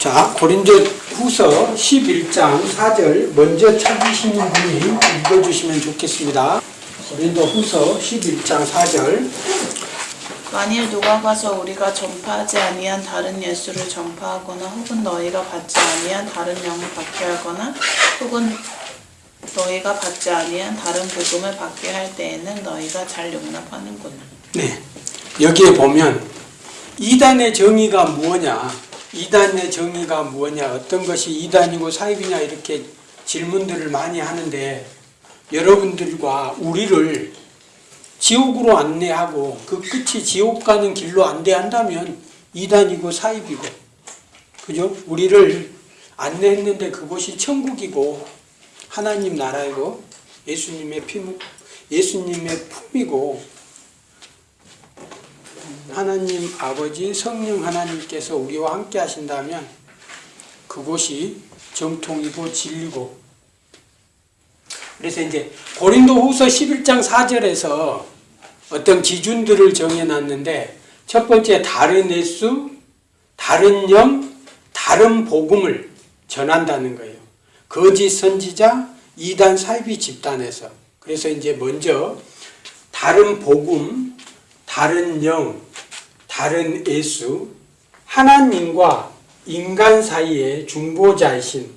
자, 고린도 후서 11장 4절 먼저 찾으시는 분이 읽어주시면 좋겠습니다. 고린도 후서 11장 4절 만일 누가 가서 우리가 전파하지 아니한 다른 예수를 전파하거나 혹은 너희가 받지 아니한 다른 영을 받게 하거나 혹은 너희가 받지 아니한 다른 복음을 받게 할 때에는 너희가 잘 용납하는구나. 네, 여기에 보면 이단의 정의가 무엇냐 이단의 정의가 무엇냐 어떤 것이 이단이고 사입이냐 이렇게 질문들을 많이 하는데 여러분들과 우리를 지옥으로 안내하고 그 끝이 지옥 가는 길로 안내한다면 이단이고 사입이고 그죠? 우리를 안내했는데 그곳이 천국이고 하나님 나라이고 예수님의 피 예수님의 품이고 하나님 아버지 성령 하나님께서 우리와 함께 하신다면 그곳이 정통이고 진리고 그래서 이제 고린도 후서 11장 4절에서 어떤 기준들을 정해놨는데 첫 번째 다른 예수, 다른 영, 다른 복음을 전한다는 거예요. 거짓 선지자, 이단 사이비 집단에서 그래서 이제 먼저 다른 복음, 다른 영, 다른 예수, 하나님과 인간 사이의 중보자이신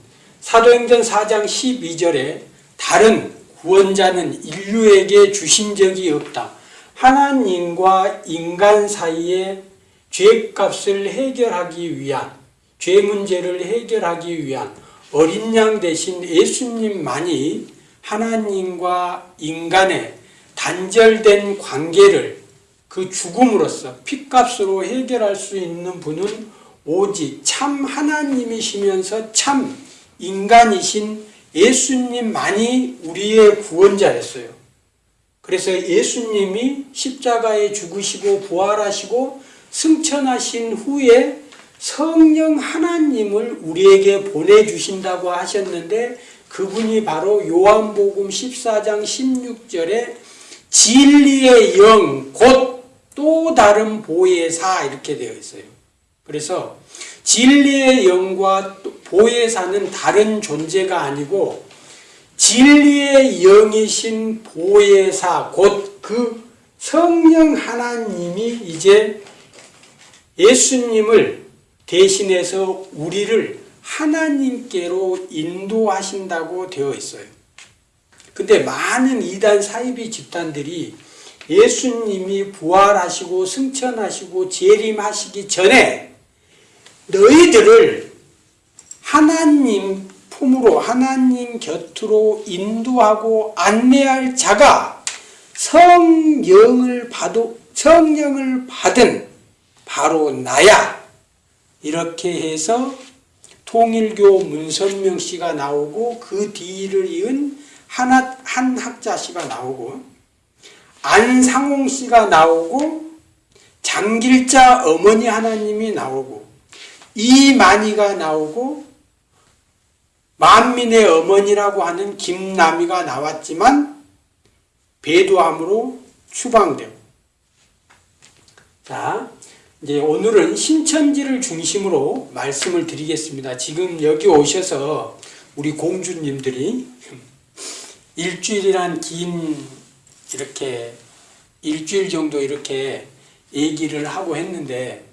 사도행전 4장 12절에 다른 구원자는 인류에게 주신 적이 없다. 하나님과 인간 사이의 죄값을 해결하기 위한 죄 문제를 해결하기 위한 어린 양 대신 예수님만이 하나님과 인간의 단절된 관계를 그 죽음으로써 피값으로 해결할 수 있는 분은 오직 참 하나님이시면서 참 인간이신 예수님만이 우리의 구원자였어요. 그래서 예수님이 십자가에 죽으시고 부활하시고 승천하신 후에 성령 하나님을 우리에게 보내주신다고 하셨는데 그분이 바로 요한복음 14장 16절에 진리의 영, 곧 또 다른 보혜사 이렇게 되어 있어요. 그래서 진리의 영과 보혜사는 다른 존재가 아니고 진리의 영이신 보혜사 곧 그 성령 하나님이 이제 예수님을 대신해서 우리를 하나님께로 인도하신다고 되어 있어요. 근데 많은 이단 사이비 집단들이 예수님이 부활하시고 승천하시고 재림하시기 전에 너희들을 하나님 품으로 하나님 곁으로 인도하고 안내할 자가 성령을 받 성령을 받은 바로 나야. 이렇게 해서 통일교 문선명 씨가 나오고 그 뒤를 이은 한 학자 씨가 나오고 안상홍 씨가 나오고 장길자 어머니 하나님이 나오고 이만희가 나오고 만민의 어머니라고 하는 김남희가 나왔지만 배도함으로 추방되고 자 이제 오늘은 신천지를 중심으로 말씀을 드리겠습니다. 지금 여기 오셔서 우리 공주님들이 일주일이란 긴 이렇게 일주일 정도 이렇게 얘기를 하고 했는데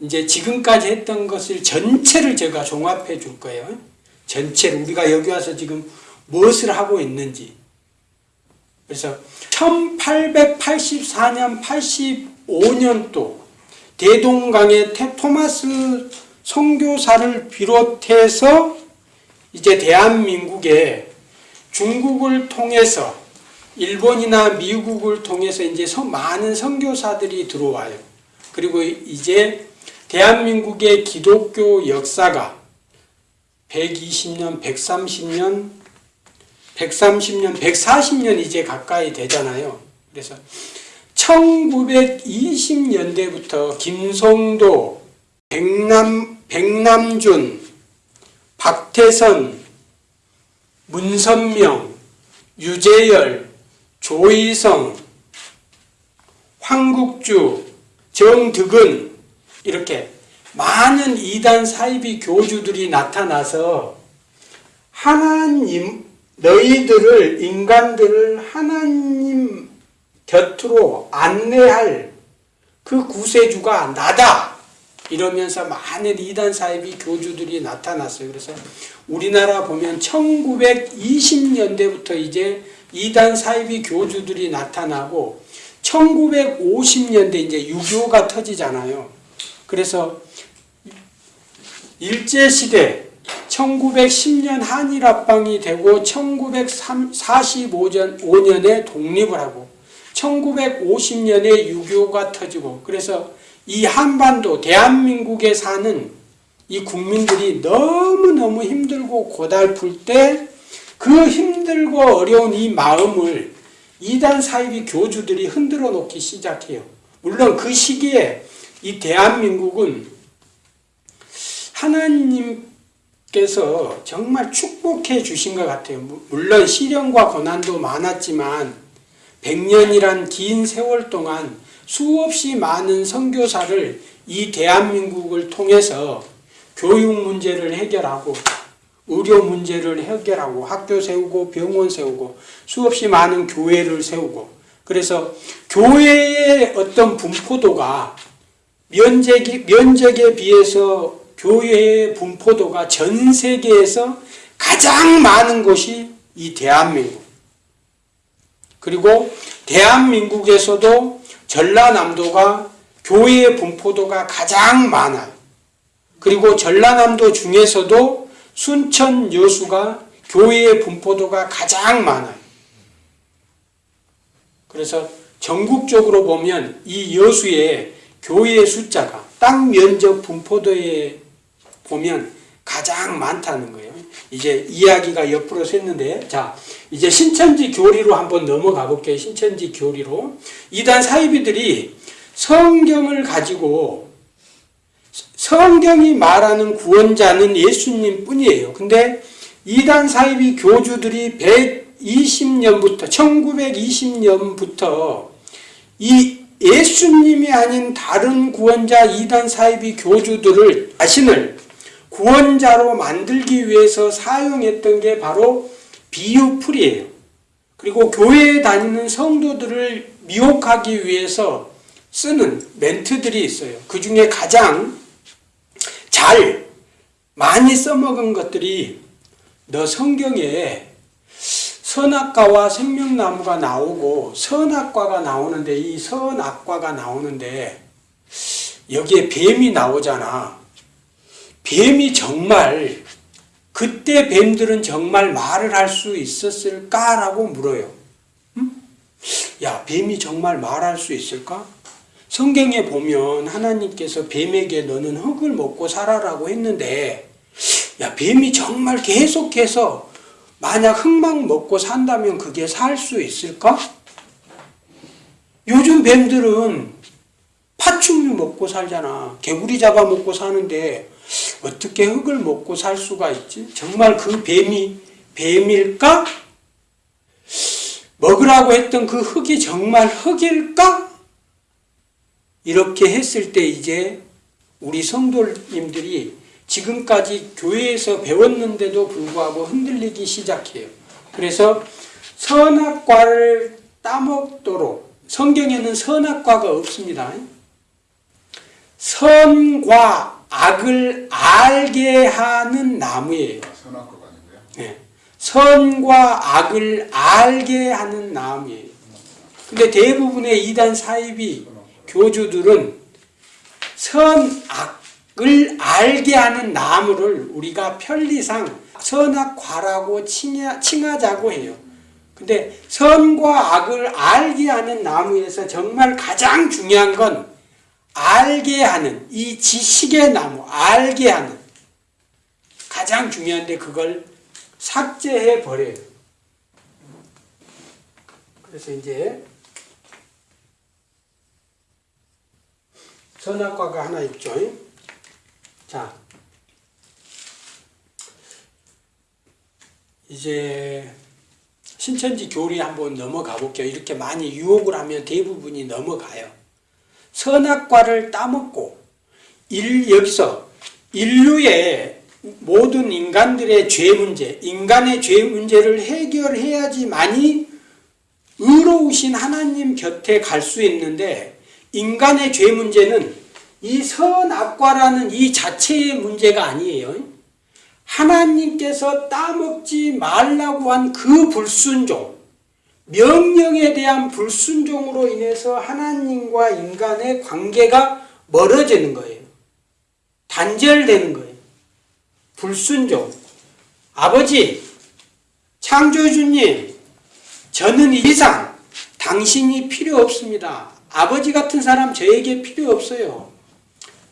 이제 지금까지 했던 것을 전체를 제가 종합해 줄 거예요. 전체를 우리가 여기 와서 지금 무엇을 하고 있는지. 그래서 1884년 85년도 대동강의 토마스 선교사를 비롯해서 이제 대한민국에 중국을 통해서 일본이나 미국을 통해서 이제 많은 선교사들이 들어와요. 그리고 이제 대한민국의 기독교 역사가 120년, 130년, 130년, 140년 이제 가까이 되잖아요. 그래서 1920년대부터 김성도, 백남, 백남준, 박태선, 문선명, 유재열, 조희성, 황국주, 정득은 이렇게 많은 이단 사이비 교주들이 나타나서 하나님 너희들을 인간들을 하나님 곁으로 안내할 그 구세주가 나다 이러면서 많은 이단 사이비 교주들이 나타났어요. 그래서 우리나라 보면 1920년대부터 이제 이단 사이비 교주들이 나타나고 1950년대 이제 유교가 터지잖아요. 그래서 일제시대 1910년 한일합방이 되고 1945년에 독립을 하고 1950년에 유교가 터지고 그래서 이 한반도 대한민국에 사는 이 국민들이 너무너무 힘들고 고달플 때 그 힘들고 어려운 이 마음을 이단 사이비 교주들이 흔들어 놓기 시작해요. 물론 그 시기에 이 대한민국은 하나님께서 정말 축복해 주신 것 같아요. 물론 시련과 고난도 많았지만 100년이란 긴 세월 동안 수없이 많은 선교사를 이 대한민국을 통해서 교육 문제를 해결하고 의료 문제를 해결하고 학교 세우고 병원 세우고 수없이 많은 교회를 세우고 그래서 교회의 어떤 분포도가 면적이, 면적에 비해서 교회의 분포도가 전 세계에서 가장 많은 곳이 이 대한민국. 그리고 대한민국에서도 전라남도가 교회의 분포도가 가장 많아요. 그리고 전라남도 중에서도 순천 여수가 교회의 분포도가 가장 많아요. 그래서 전국적으로 보면 이 여수의 교회의 숫자가 땅 면적 분포도에 보면 가장 많다는 거예요. 이제 이야기가 옆으로 샜는데, 자, 이제 신천지 교리로 한번 넘어가 볼게요. 신천지 교리로. 이단 사이비들이 성경을 가지고 성경이 말하는 구원자는 예수님 뿐이에요. 근데 이단 사이비 교주들이 120년부터, 1920년부터 이 예수님이 아닌 다른 구원자 이단 사이비 교주들을 자신을 구원자로 만들기 위해서 사용했던 게 바로 비유풀이에요. 그리고 교회에 다니는 성도들을 미혹하기 위해서 쓰는 멘트들이 있어요. 그 중에 가장 잘 많이 써먹은 것들이 너 성경에 선악과와 생명나무가 나오고 선악과가 나오는데 이 선악과가 나오는데 여기에 뱀이 나오잖아. 뱀이 정말 그때 뱀들은 정말 말을 할 수 있었을까라고 물어요. 음? 야, 뱀이 정말 말할 수 있을까? 성경에 보면 하나님께서 뱀에게 너는 흙을 먹고 살아라고 했는데 야, 뱀이 정말 계속해서 만약 흙만 먹고 산다면 그게 살 수 있을까? 요즘 뱀들은 파충류 먹고 살잖아. 개구리 잡아 먹고 사는데 어떻게 흙을 먹고 살 수가 있지? 정말 그 뱀이 뱀일까? 먹으라고 했던 그 흙이 정말 흙일까? 이렇게 했을 때 이제 우리 성도님들이 지금까지 교회에서 배웠는데도 불구하고 흔들리기 시작해요. 그래서 선악과를 따먹도록 성경에는 선악과가 없습니다. 선과 악을 알게 하는 나무예요. 선악과가 아니고요. 네. 선과 악을 알게 하는 나무예요. 근데 대부분의 이단 사이비 교주들은 선악을 알게 하는 나무를 우리가 편리상 선악과라고 칭하, 칭하자고 해요. 근데 선과 악을 알게 하는 나무에서 정말 가장 중요한 건 알게 하는 이 지식의 나무, 알게 하는 가장 중요한데 그걸 삭제해 버려요. 그래서 이제 선악과가 하나 있죠. 자, 이제 신천지 교리 한번 넘어가 볼게요. 이렇게 많이 유혹을 하면 대부분이 넘어가요. 선악과를 따먹고 일, 여기서 인류의 모든 인간들의 죄 문제, 인간의 죄 문제를 해결해야지만이 의로우신 하나님 곁에 갈 수 있는데 인간의 죄 문제는 이 선악과라는 이 자체의 문제가 아니에요. 하나님께서 따먹지 말라고 한 그 불순종, 명령에 대한 불순종으로 인해서 하나님과 인간의 관계가 멀어지는 거예요. 단절되는 거예요. 불순종. 아버지, 창조주님, 저는 이상 당신이 필요 없습니다. 아버지 같은 사람 저에게 필요 없어요.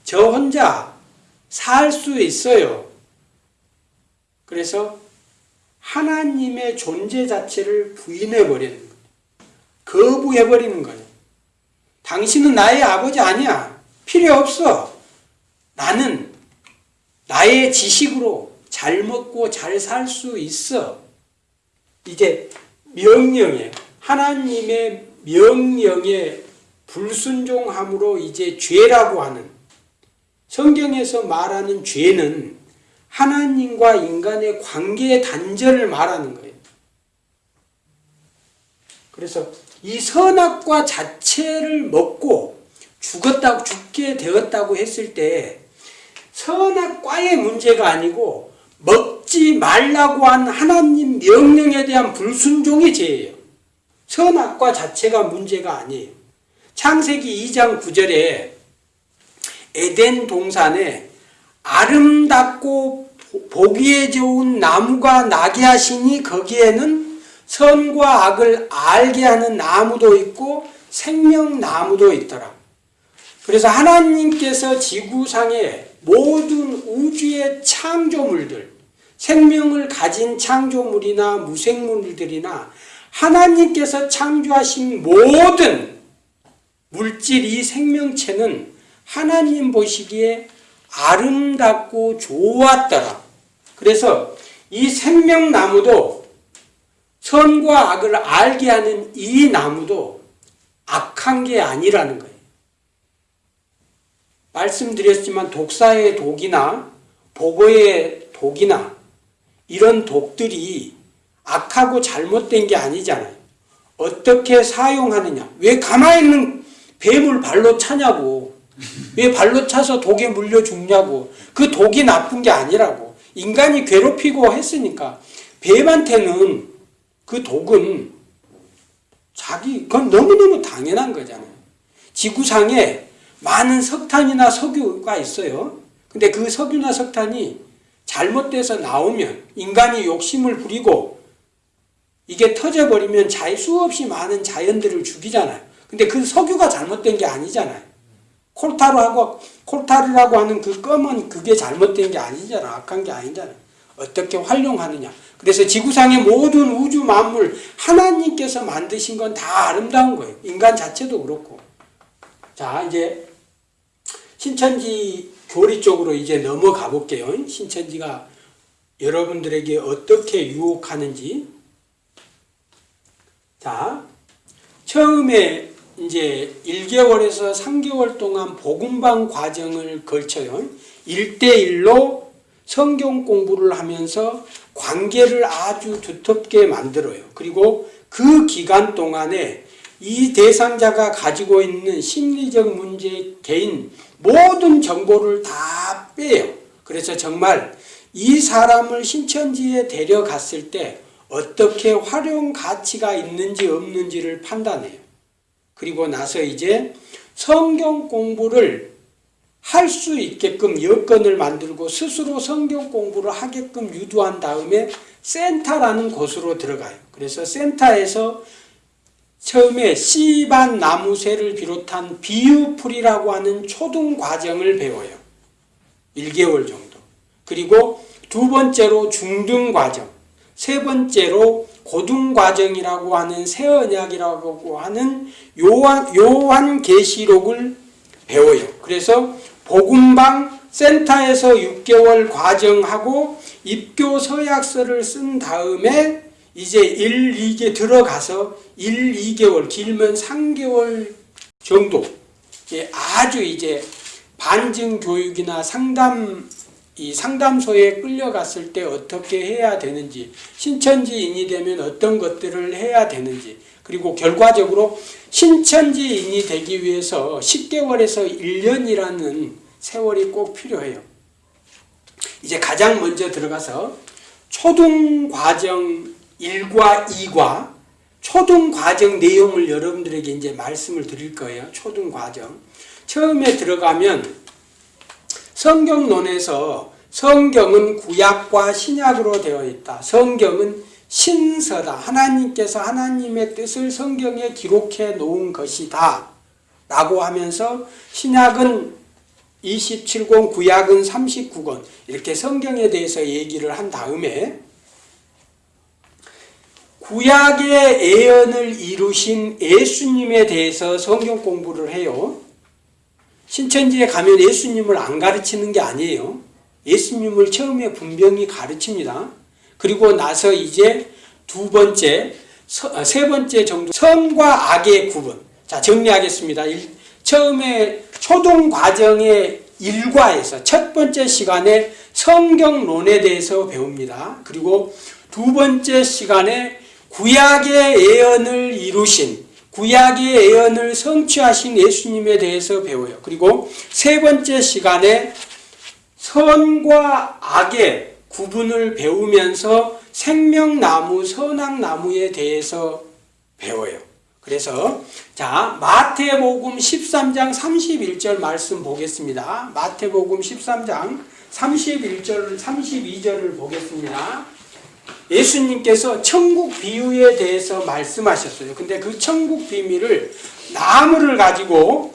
저 혼자 살 수 있어요. 그래서 하나님의 존재 자체를 부인해버리는 거예요. 거부해버리는 거예요. 당신은 나의 아버지 아니야. 필요 없어. 나는 나의 지식으로 잘 먹고 잘 살 수 있어. 이제 명령에 하나님의 명령에 불순종함으로 이제 죄라고 하는 성경에서 말하는 죄는 하나님과 인간의 관계의 단절을 말하는 거예요. 그래서 이 선악과 자체를 먹고 죽었다고 죽게 되었다고 했을 때 선악과의 문제가 아니고 먹지 말라고 한 하나님 명령에 대한 불순종이 죄예요. 선악과 자체가 문제가 아니에요. 창세기 2장 9절에 에덴 동산에 아름답고 보기에 좋은 나무가 나게 하시니 거기에는 선과 악을 알게 하는 나무도 있고 생명나무도 있더라. 그래서 하나님께서 지구상에 모든 우주의 창조물들, 생명을 가진 창조물이나 무생물들이나 하나님께서 창조하신 모든 물질 이 생명체는 하나님 보시기에 아름답고 좋았더라. 그래서 이 생명나무도 선과 악을 알게 하는 이 나무도 악한 게 아니라는 거예요. 말씀드렸지만 독사의 독이나 보고의 독이나 이런 독들이 악하고 잘못된 게 아니잖아요. 어떻게 사용하느냐. 왜 가만히 있는 뱀을 발로 차냐고. 왜 발로 차서 독에 물려 죽냐고. 그 독이 나쁜 게 아니라고. 인간이 괴롭히고 했으니까 뱀한테는 그 독은 자기 그건 너무너무 당연한 거잖아요. 지구상에 많은 석탄이나 석유가 있어요. 근데 그 석유나 석탄이 잘못돼서 나오면 인간이 욕심을 부리고 이게 터져버리면 자 수없이 많은 자연들을 죽이잖아요. 근데 그 석유가 잘못된 게 아니잖아요. 콜타르하고 콜타르라고 하는 그 검은 그게 잘못된 게 아니잖아. 악한 게 아니잖아요. 어떻게 활용하느냐. 그래서 지구상의 모든 우주 만물 하나님께서 만드신 건 다 아름다운 거예요. 인간 자체도 그렇고. 자, 이제 신천지 교리 쪽으로 이제 넘어가 볼게요. 신천지가 여러분들에게 어떻게 유혹하는지. 자, 처음에 이제 1개월에서 3개월 동안 복음방 과정을 걸쳐요. 1대1로 성경 공부를 하면서 관계를 아주 두텁게 만들어요. 그리고 그 기간 동안에 이 대상자가 가지고 있는 심리적 문제, 개인 모든 정보를 다 빼요. 그래서 정말 이 사람을 신천지에 데려갔을 때 어떻게 활용 가치가 있는지 없는지를 판단해요. 그리고 나서 이제 성경 공부를 할 수 있게끔 여건을 만들고 스스로 성경 공부를 하게끔 유도한 다음에 센터라는 곳으로 들어가요. 그래서 센터에서 처음에 씨 밭 나무 새를 비롯한 비유풀이라고 하는 초등 과정을 배워요. 1개월 정도. 그리고 두 번째로 중등 과정. 세 번째로 고등 과정이라고 하는 새 언약이라고 하는 요한 요한 계시록을 배워요. 그래서 복음방 센터에서 6개월 과정하고 입교 서약서를 쓴 다음에 이제 1, 2개 들어가서 1, 2개월 길면 3개월 정도 아주 이제 반증 교육이나 상담 이 상담소에 끌려갔을 때 어떻게 해야 되는지 신천지인이 되면 어떤 것들을 해야 되는지 그리고 결과적으로 신천지인이 되기 위해서 10개월에서 1년이라는 세월이 꼭 필요해요. 이제 가장 먼저 들어가서 초등 과정 1과 2과 초등 과정 내용을 여러분들에게 이제 말씀을 드릴 거예요. 초등 과정. 처음에 들어가면 성경론에서 성경은 구약과 신약으로 되어 있다. 성경은 신서다. 하나님께서 하나님의 뜻을 성경에 기록해 놓은 것이다. 라고 하면서 신약은 27권, 구약은 39권. 이렇게 성경에 대해서 얘기를 한 다음에 구약의 예언을 이루신 예수님에 대해서 성경 공부를 해요. 신천지에 가면 예수님을 안 가르치는 게 아니에요. 예수님을 처음에 분명히 가르칩니다. 그리고 나서 이제 두 번째, 서- 아, 세 번째 정도 선과 악의 구분. 자 정리하겠습니다. 일- 처음에 초등 과정의 일과에서 첫 번째 시간에 성경론에 대해서 배웁니다. 그리고 두 번째 시간에 구약의 예언을 이루신 구약의 예언을 성취하신 예수님에 대해서 배워요. 그리고 세 번째 시간에 선과 악의 구분을 배우면서 생명나무, 선악나무에 대해서 배워요. 그래서 자 마태복음 13장 31절 말씀 보겠습니다. 마태복음 13장 31절 32절을 보겠습니다. 예수님께서 천국 비유에 대해서 말씀하셨어요. 근데 그 천국 비밀을 나무를 가지고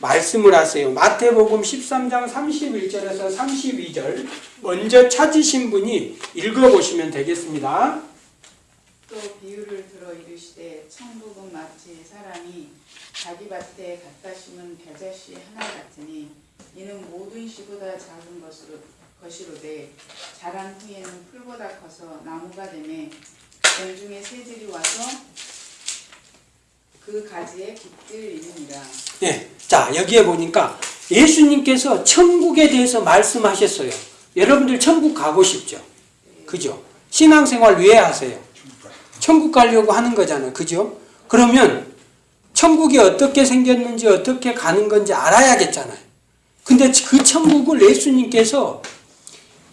말씀을 하세요. 마태복음 13장 31절에서 32절 먼저 찾으신 분이 읽어보시면 되겠습니다. 또 비유를 들어 이르시되 천국은 마치 사람이 자기 밭에 갖다 심은 벼자씨 하나 같으니 이는 모든 씨보다 작은 것으로 것이로되 자란 후에는 풀보다 커서 나무가 되매 공중의 새들이 와서 그 가지에 깃들 이르니라 예. 자, 여기에 보니까 예수님께서 천국에 대해서 말씀하셨어요. 여러분들 천국 가고 싶죠? 그죠? 신앙생활 왜 하세요? 천국 가려고 하는 거잖아요. 그죠? 그러면 천국이 어떻게 생겼는지 어떻게 가는 건지 알아야겠잖아요. 근데 그 천국을 예수님께서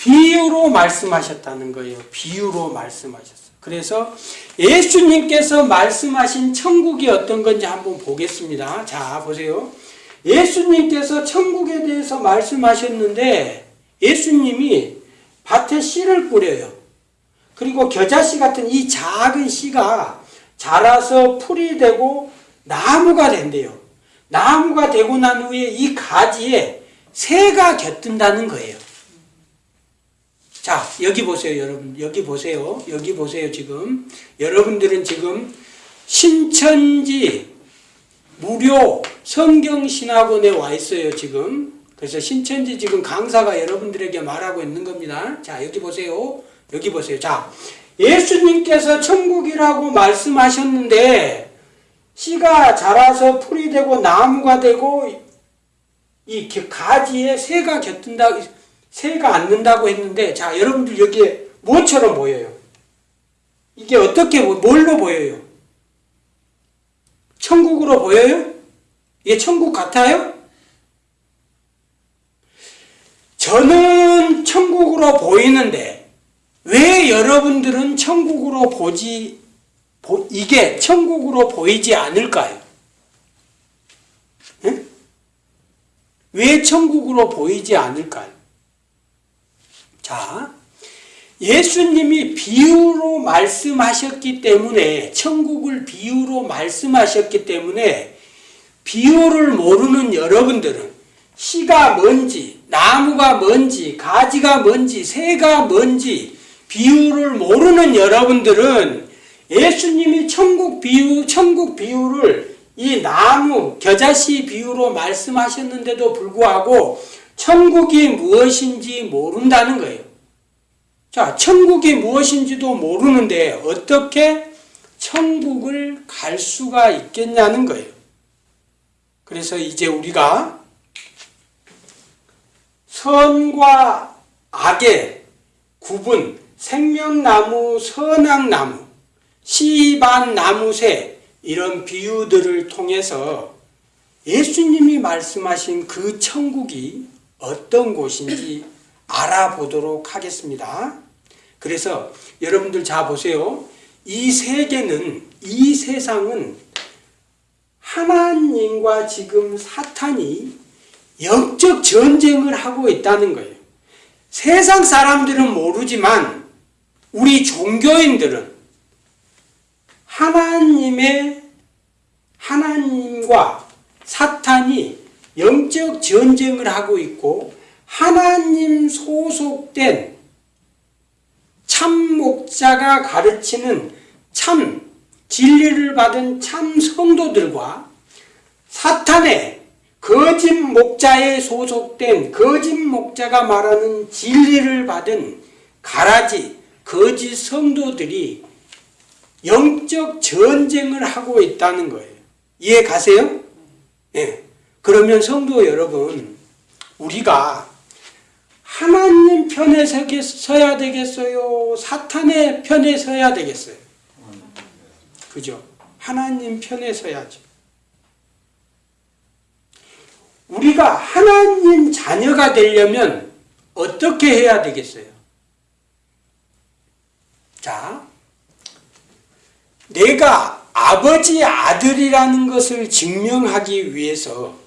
비유로 말씀하셨다는 거예요. 비유로 말씀하셨어요. 그래서 예수님께서 말씀하신 천국이 어떤 건지 한번 보겠습니다. 자, 보세요. 예수님께서 천국에 대해서 말씀하셨는데 예수님이 밭에 씨를 뿌려요. 그리고 겨자씨 같은 이 작은 씨가 자라서 풀이 되고 나무가 된대요. 나무가 되고 난 후에 이 가지에 새가 곁든다는 거예요. 자, 여기 보세요, 여러분. 여기 보세요. 여기 보세요, 지금. 여러분들은 지금 신천지 무료 성경신학원에 와 있어요, 지금. 그래서 신천지 지금 강사가 여러분들에게 말하고 있는 겁니다. 자, 여기 보세요. 여기 보세요. 자, 예수님께서 천국이라고 말씀하셨는데, 씨가 자라서 풀이 되고 나무가 되고, 이 가지에 새가 곁든다, 새가 앉는다고 했는데, 자, 여러분들 여기에 뭐처럼 보여요? 이게 어떻게, 보- 뭘로 보여요? 천국으로 보여요? 이게 천국 같아요? 저는 천국으로 보이는데, 왜 여러분들은 천국으로 보지, 보- 이게 천국으로 보이지 않을까요? 응? 왜 천국으로 보이지 않을까요? 자, 예수님이 비유로 말씀하셨기 때문에, 천국을 비유로 말씀하셨기 때문에, 비유를 모르는 여러분들은 씨가 뭔지, 나무가 뭔지, 가지가 뭔지, 새가 뭔지, 비유를 모르는 여러분들은 예수님이 천국 비유, 천국 비유를 이 나무, 겨자씨 비유로 말씀하셨는데도 불구하고 천국이 무엇인지 모른다는 거예요. 자, 천국이 무엇인지도 모르는데 어떻게 천국을 갈 수가 있겠냐는 거예요. 그래서 이제 우리가 선과 악의 구분, 생명나무, 선악나무, 시반나무새 이런 비유들을 통해서 예수님이 말씀하신 그 천국이 어떤 곳인지 알아보도록 하겠습니다. 그래서 여러분들 자 보세요. 이 세계는 이 세상은 하나님과 지금 사탄이 영적 전쟁을 하고 있다는 거예요. 세상 사람들은 모르지만 우리 종교인들은 하나님의 하나님과 사탄이 영적 전쟁을 하고 있고 하나님 소속된 참 목자가 가르치는 참 진리를 받은 참 성도들과 사탄의 거짓 목자에 소속된 거짓 목자가 말하는 진리를 받은 가라지 거짓 성도들이 영적 전쟁을 하고 있다는 거예요. 이해 가세요? 예. 그러면 성도 여러분, 우리가 하나님 편에 서야 되겠어요? 사탄의 편에 서야 되겠어요? 그죠? 하나님 편에 서야죠. 우리가 하나님 자녀가 되려면 어떻게 해야 되겠어요? 자, 내가 아버지 아들이라는 것을 증명하기 위해서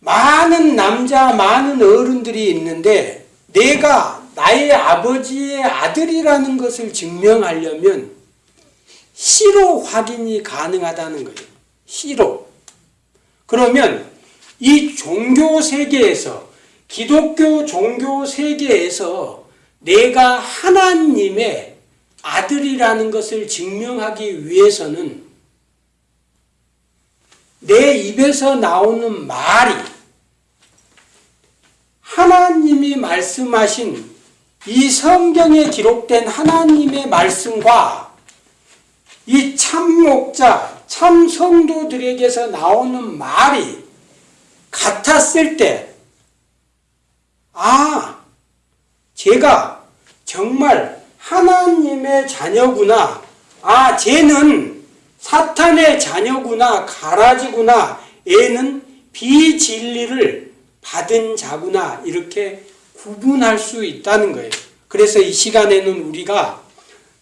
많은 남자, 많은 어른들이 있는데 내가 나의 아버지의 아들이라는 것을 증명하려면 시로 확인이 가능하다는 거예요. 시로. 그러면 이 종교 세계에서 기독교 종교 세계에서 내가 하나님의 아들이라는 것을 증명하기 위해서는 내 입에서 나오는 말이 하나님이 말씀하신 이 성경에 기록된 하나님의 말씀과 이 참목자, 참 성도들에게서 나오는 말이 같았을 때, 아, 제가 정말 하나님의 자녀구나. 아, 쟤는 사탄의 자녀구나. 가라지구나. 얘는 비진리를 받은 자구나. 이렇게 구분할 수 있다는 거예요. 그래서 이 시간에는 우리가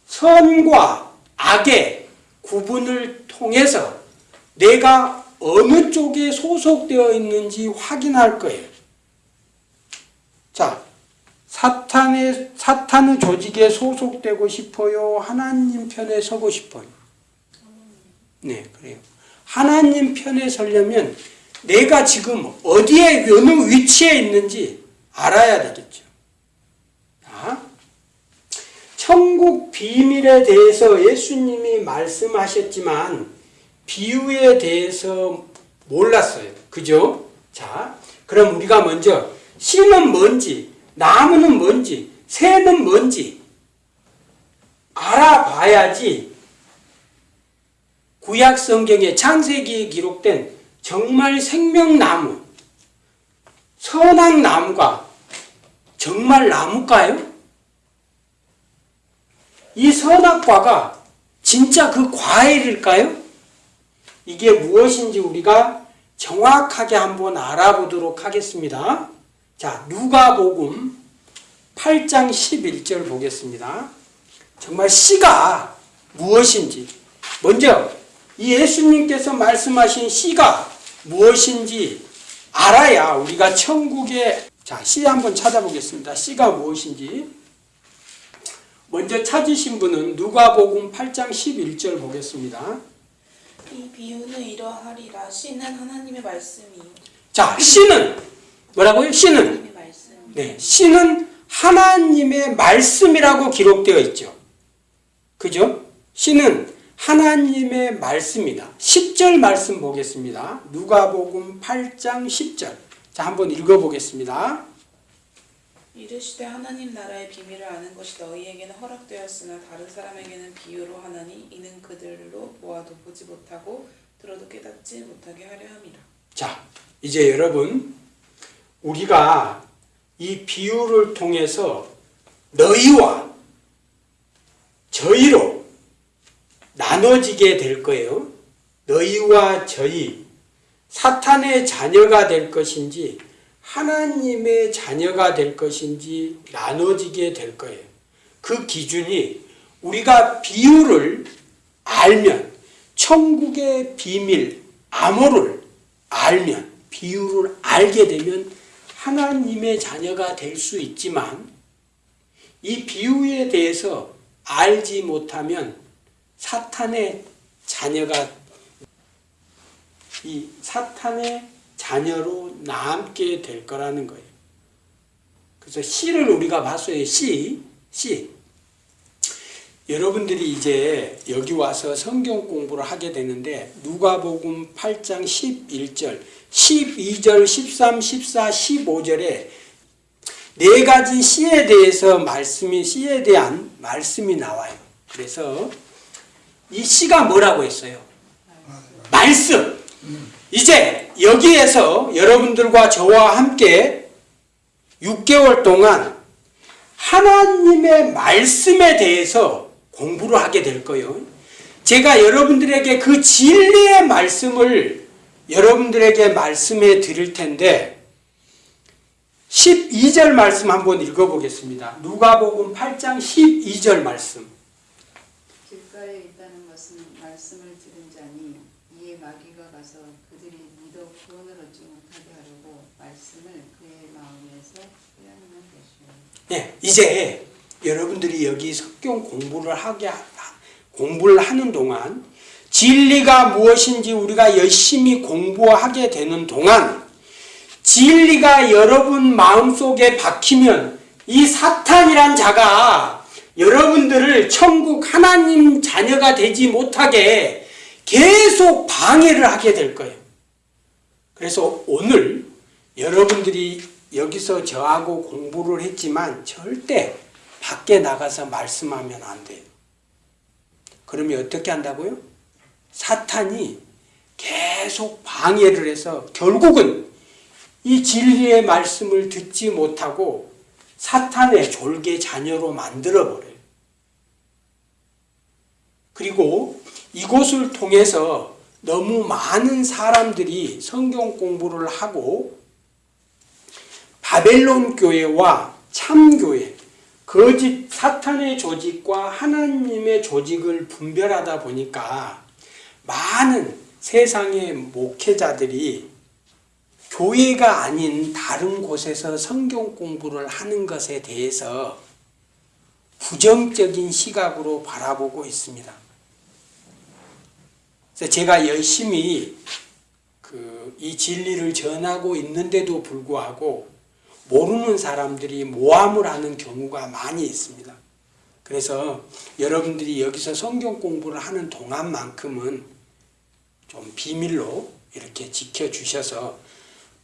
선과 악의 구분을 통해서 내가 어느 쪽에 소속되어 있는지 확인할 거예요. 자, 사탄의 사탄의 조직에 소속되고 싶어요. 하나님 편에 서고 싶어요. 네, 그래요. 하나님 편에 서려면 내가 지금 어디에 어느 위치에 있는지 알아야 되겠죠. 자, 천국 비밀에 대해서 예수님이 말씀하셨지만 비유에 대해서 몰랐어요. 그죠? 자, 그럼 우리가 먼저 씨는 뭔지, 나무는 뭔지, 새는 뭔지 알아봐야지 구약 성경의 창세기에 기록된 정말 생명나무, 선악 나무가 정말 나무일까요? 이 선악과가 진짜 그 과일일까요? 이게 무엇인지 우리가 정확하게 한번 알아보도록 하겠습니다. 자, 누가복음 8장 11절 보겠습니다. 정말 씨가 무엇인지 먼저 이 예수님께서 말씀하신 씨가 무엇인지 알아야 우리가 천국에 자, 씨 한번 찾아보겠습니다. 씨가 무엇인지 먼저 찾으신 분은 누가복음 8장 11절 보겠습니다. 이 비유는 이러하리라 씨는 하나님의 말씀이요 자, 씨는 뭐라고요? 씨는 네, 씨는 하나님의 말씀이라고 기록되어 있죠. 그죠? 씨는 하나님의 말씀이다. 10절 말씀 보겠습니다. 누가복음 8장 10절. 자, 한번 읽어 보겠습니다. 이르시되 하나님 나라의 비밀을 아는 것이 너희에게는 허락되었으나 다른 사람에게는 비유로 하나니 이는 그들로 모아도 보지 못하고 들어도 깨닫지 못하게 하려 함이라 자, 이제 여러분 우리가 이 비유를 통해서 너희와 저희로 나눠지게 될 거예요. 너희와 저희, 사탄의 자녀가 될 것인지, 하나님의 자녀가 될 것인지 나눠지게 될 거예요. 그 기준이 우리가 비유를 알면, 천국의 비밀, 암호를 알면, 비유를 알게 되면 하나님의 자녀가 될 수 있지만, 이 비유에 대해서 알지 못하면 사탄의 자녀가 이 사탄의 자녀로 남게 될 거라는 거예요. 그래서 시를 우리가 봤어요. 시, 시. 여러분들이 이제 여기 와서 성경 공부를 하게 되는데 누가복음 8장 11절, 12절, 13, 14, 15절에 네 가지 시에 대해서 말씀이 시에 대한 말씀이 나와요. 그래서 이 시가 뭐라고 했어요? 말씀. 이제 여기에서 여러분들과 저와 함께 6개월 동안 하나님의 말씀에 대해서 공부를 하게 될 거예요. 제가 여러분들에게 그 진리의 말씀을 여러분들에게 말씀해 드릴 텐데 12절 말씀 한번 읽어보겠습니다. 누가복음 8장 12절 말씀. 길가에 있다는 것은 말씀을 들은 자니 이에 마귀 가 가서 그들이 믿어 구원을 얻지 못하게 하려고 말씀을 그의 마음에서 빼앗는 것이요. 네, 이제 여러분들이 여기 성경 공부를 하게 하- 공부를 하는 동안 진리가 무엇인지 우리가 열심히 공부하게 되는 동안 진리가 여러분 마음속에 박히면 이 사탄이란 자가 여러분들을 천국 하나님 자녀가 되지 못하게 계속 방해를 하게 될 거예요. 그래서 오늘 여러분들이 여기서 저하고 공부를 했지만 절대 밖에 나가서 말씀하면 안 돼요. 그러면 어떻게 한다고요? 사탄이 계속 방해를 해서 결국은 이 진리의 말씀을 듣지 못하고 사탄의 졸개 자녀로 만들어버려요. 그리고 이곳을 통해서 너무 많은 사람들이 성경 공부를 하고 바벨론 교회와 참교회, 거짓 사탄의 조직과 하나님의 조직을 분별하다 보니까 많은 세상의 목회자들이 교회가 아닌 다른 곳에서 성경 공부를 하는 것에 대해서 부정적인 시각으로 바라보고 있습니다. 그래서 제가 열심히 그 이 진리를 전하고 있는데도 불구하고 모르는 사람들이 모함을 하는 경우가 많이 있습니다. 그래서 여러분들이 여기서 성경 공부를 하는 동안만큼은 좀 비밀로 이렇게 지켜주셔서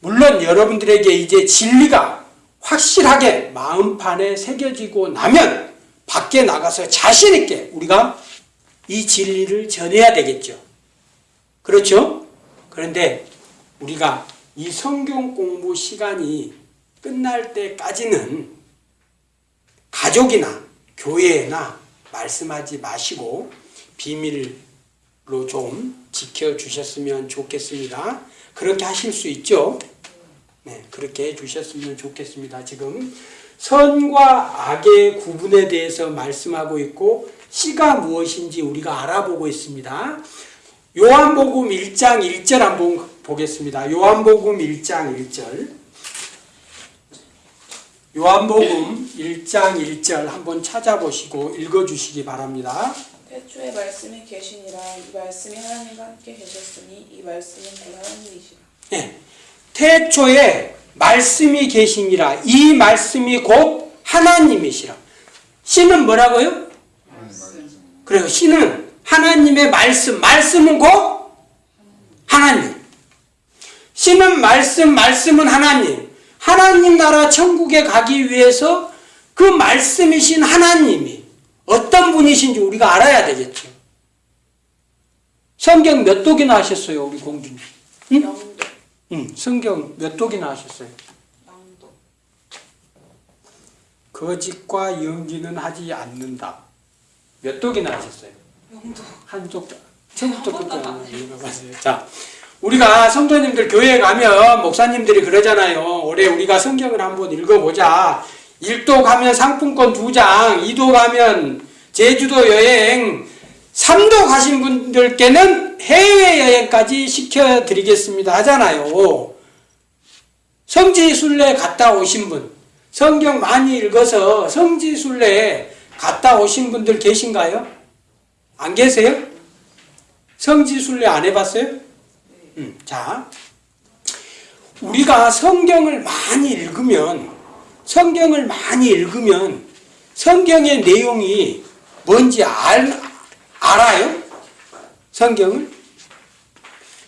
물론 여러분들에게 이제 진리가 확실하게 마음판에 새겨지고 나면 밖에 나가서 자신있게 우리가 이 진리를 전해야 되겠죠. 그렇죠? 그런데 우리가 이 성경 공부 시간이 끝날 때까지는 가족이나 교회나 말씀하지 마시고 비밀로 좀 지켜주셨으면 좋겠습니다. 그렇게 하실 수 있죠? 네, 그렇게 해주셨으면 좋겠습니다. 지금 선과 악의 구분에 대해서 말씀하고 있고 씨가 무엇인지 우리가 알아보고 있습니다. 요한복음 1장 1절 한번 보겠습니다. 요한복음 1장 1절. 요한복음 1장 1절 한번 찾아보시고 읽어주시기 바랍니다. 태초에 말씀이 계시니라 이 말씀이 하나님과 함께 계셨으니 이 말씀은 곧 하나님이시라. 예. 태초에 말씀이 계시니라 이 말씀이 곧 하나님이시라. 씨는 뭐라고요? 그래요. 씨는 하나님의 말씀, 말씀은 곧 하나님. 씨는 말씀, 말씀은 하나님. 하나님 나라 천국에 가기 위해서 그 말씀이신 하나님이 어떤 분이신지 우리가 알아야 되겠죠. 성경 몇 독이나 하셨어요, 우리 공주님? 응? 응, 성경 몇 독이나 하셨어요? 거짓과 연기는 하지 않는다. 몇 독이나 하셨어요? 한 독. 처음부터 끝까지 읽어봤어요. 자, 우리가 성도님들 교회에 가면 목사님들이 그러잖아요. 올해 우리가 성경을 한번 읽어보자. 1도 가면 상품권 2장, 2도 가면 제주도 여행, 3도 가신 분들께는 해외여행까지 시켜드리겠습니다 하잖아요. 성지순례 갔다 오신 분, 성경 많이 읽어서 성지순례 갔다 오신 분들 계신가요? 안 계세요? 성지순례 안 해봤어요? 음, 자, 우리가 성경을 많이 읽으면, 성경을 많이 읽으면, 성경의 내용이 뭔지 알, 알아요? 성경을?